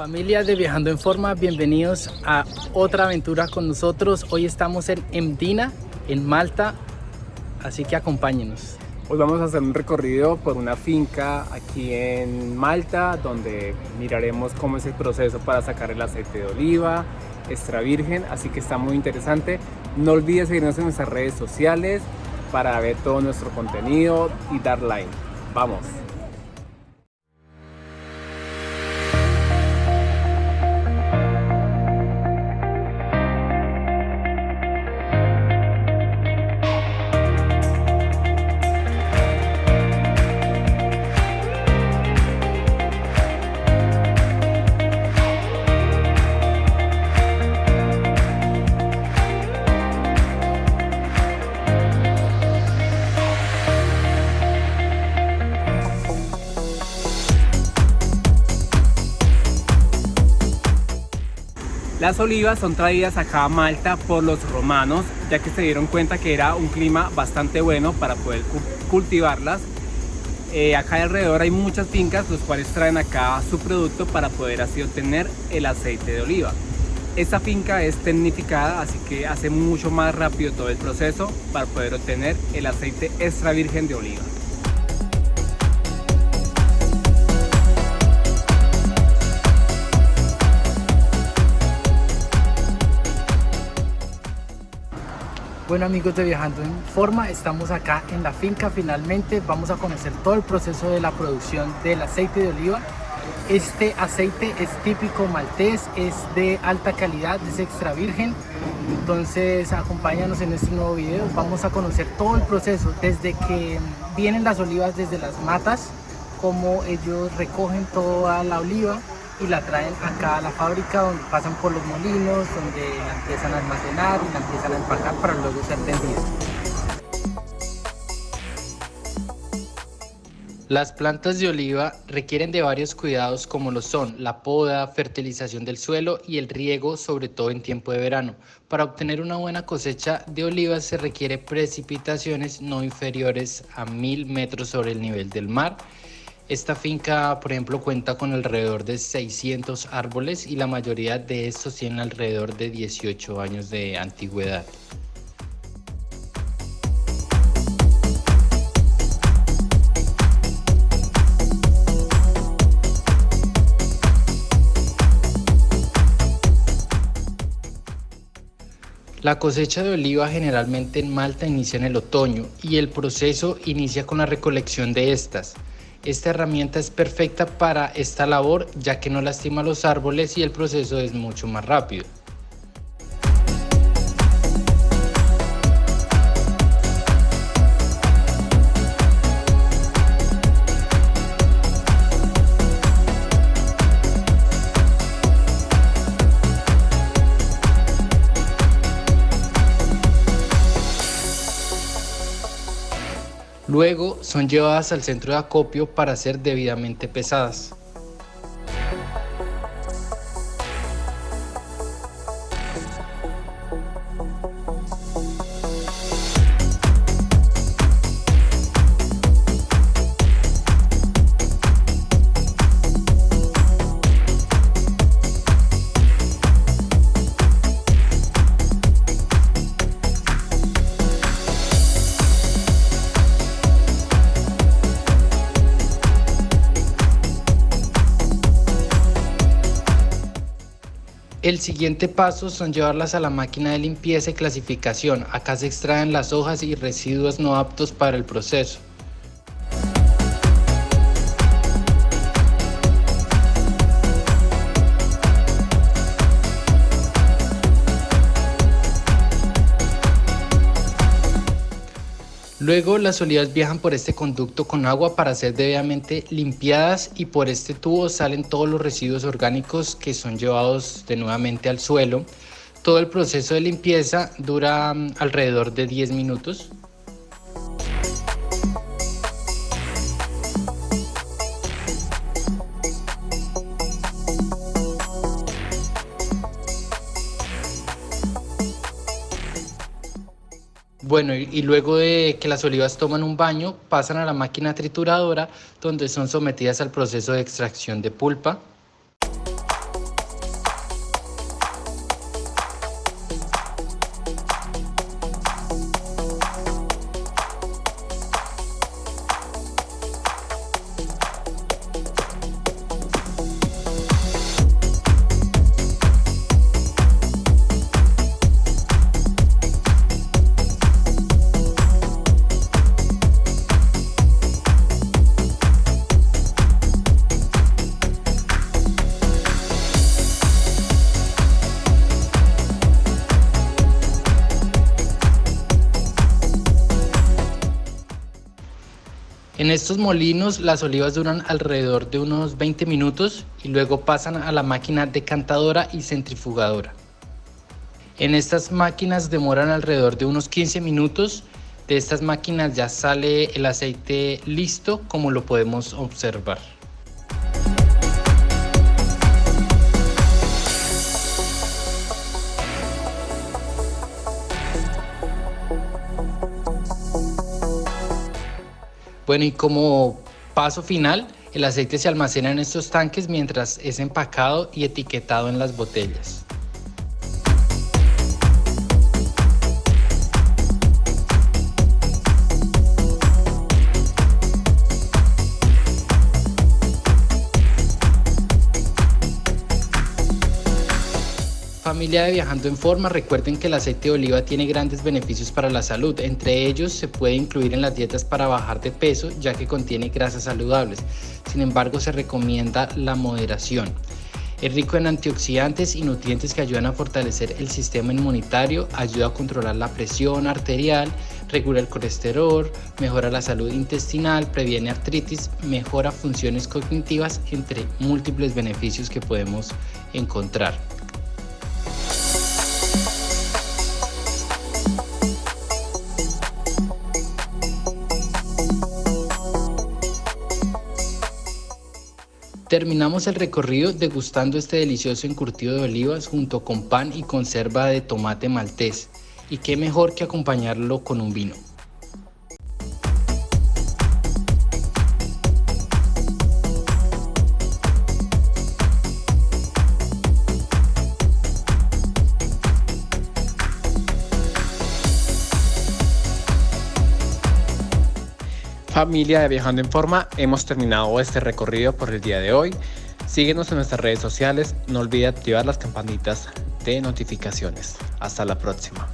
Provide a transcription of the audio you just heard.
Familia de Viajando en Forma, bienvenidos a otra aventura con nosotros. Hoy estamos en Emdina, en Malta, así que acompáñenos. Hoy vamos a hacer un recorrido por una finca aquí en Malta, donde miraremos cómo es el proceso para sacar el aceite de oliva, extra virgen, así que está muy interesante. No olvides seguirnos en nuestras redes sociales para ver todo nuestro contenido y dar like. ¡Vamos! Las olivas son traídas acá a Malta por los romanos, ya que se dieron cuenta que era un clima bastante bueno para poder cultivarlas. Eh, acá alrededor hay muchas fincas, los cuales traen acá su producto para poder así obtener el aceite de oliva. Esta finca es tecnificada, así que hace mucho más rápido todo el proceso para poder obtener el aceite extra virgen de oliva. Bueno amigos de Viajando en Forma, estamos acá en la finca. Finalmente, vamos a conocer todo el proceso de la producción del aceite de oliva. Este aceite es típico maltés, es de alta calidad, es extra virgen, entonces acompáñanos en este nuevo video, vamos a conocer todo el proceso, desde que vienen las olivas desde las matas, cómo ellos recogen toda la oliva, y la traen acá a la fábrica donde pasan por los molinos, donde la empiezan a almacenar y la empiezan a empacar para luego ser vendida. Las plantas de oliva requieren de varios cuidados como lo son la poda, fertilización del suelo y el riego, sobre todo en tiempo de verano. Para obtener una buena cosecha de olivas se requiere precipitaciones no inferiores a 1000 metros sobre el nivel del mar esta finca, por ejemplo, cuenta con alrededor de 600 árboles y la mayoría de estos tienen alrededor de 18 años de antigüedad. La cosecha de oliva generalmente en Malta inicia en el otoño y el proceso inicia con la recolección de estas. Esta herramienta es perfecta para esta labor ya que no lastima los árboles y el proceso es mucho más rápido. Luego son llevadas al centro de acopio para ser debidamente pesadas. El siguiente paso son llevarlas a la máquina de limpieza y clasificación. Acá se extraen las hojas y residuos no aptos para el proceso. Luego las olivas viajan por este conducto con agua para ser debidamente limpiadas y por este tubo salen todos los residuos orgánicos que son llevados de nuevamente al suelo. Todo el proceso de limpieza dura mm, alrededor de 10 minutos. Bueno, y, luego de que las olivas toman un baño, pasan a la máquina trituradora donde son sometidas al proceso de extracción de pulpa. En estos molinos las olivas duran alrededor de unos 20 minutos y luego pasan a la máquina decantadora y centrifugadora. En estas máquinas demoran alrededor de unos 15 minutos. De estas máquinas ya sale el aceite listo como lo podemos observar. Bueno, y como paso final, el aceite se almacena en estos tanques mientras es empacado y etiquetado en las botellas. Familia de Viajando en Forma, recuerden que el aceite de oliva tiene grandes beneficios para la salud. Entre ellos se puede incluir en las dietas para bajar de peso ya que contiene grasas saludables. Sin embargo, se recomienda la moderación. Es rico en antioxidantes y nutrientes que ayudan a fortalecer el sistema inmunitario, ayuda a controlar la presión arterial, regula el colesterol, mejora la salud intestinal, previene artritis, mejora funciones cognitivas, entre múltiples beneficios que podemos encontrar. Terminamos el recorrido degustando este delicioso encurtido de olivas junto con pan y conserva de tomate maltés. Y qué mejor que acompañarlo con un vino. Familia de Viajando en Forma, hemos terminado este recorrido por el día de hoy. Síguenos en nuestras redes sociales, no olvide activar las campanitas de notificaciones. Hasta la próxima.